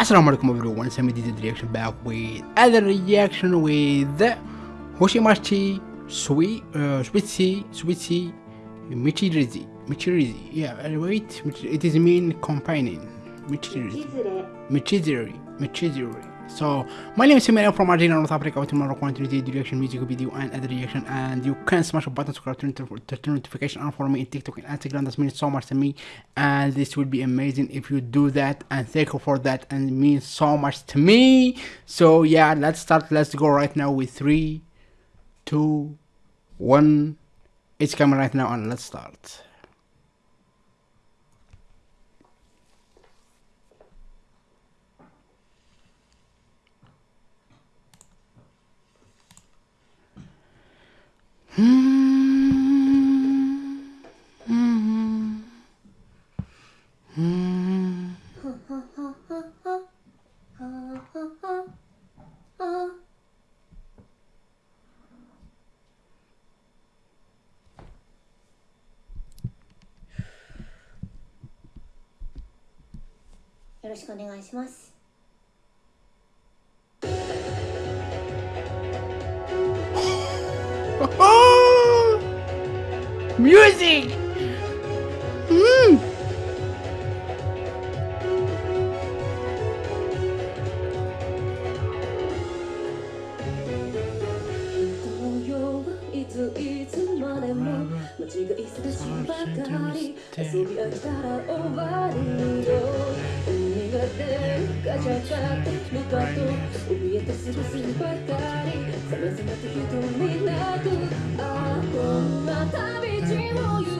Assalamu alaikum everyone, Sami did the reaction back with other reaction with Hoshimachi Sweet uh, Sweetie Sweetie Michirizi. Michirizi yeah wait it is mean companion. Michirizi. Michizuri Michizuri so my name is Simon from Algeria North Africa with tomorrow quantity the reaction music video and other reaction. And you can smash a button subscribe to turn notification on for me in TikTok and Instagram. That means so much to me. And this would be amazing if you do that. And thank you for that. And it means so much to me. So yeah let's start. Let's go right now with three two one. It's coming right now and let's start よろしくお願いします。Music! Mm. Look at the すぐすぐばかりさまざ人になくあこんな旅路を行く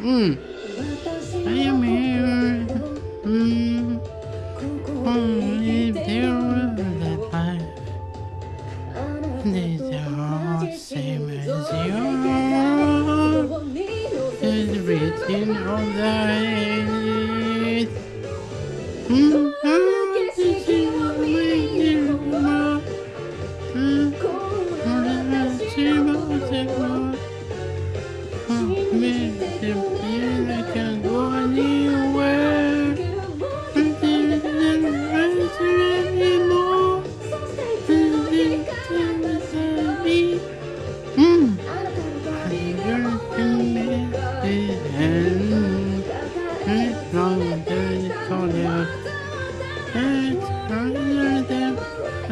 Mm. I am here. Mm. Mm. Written on the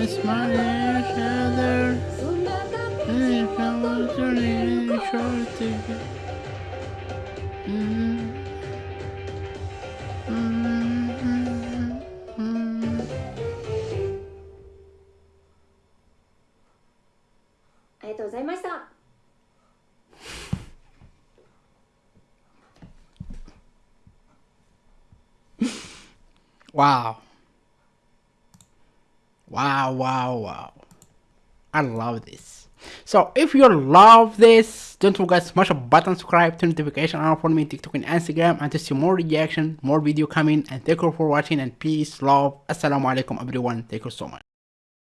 this morning and if I was running in short ticket. Wow. Wow, wow, wow. I love this. So if you love this, don't forget to smash a button, subscribe, turn notification on for me TikTok and Instagram and to see more reaction, more video coming and thank you for watching and peace, love. Assalamu alaikum everyone. Thank you so much.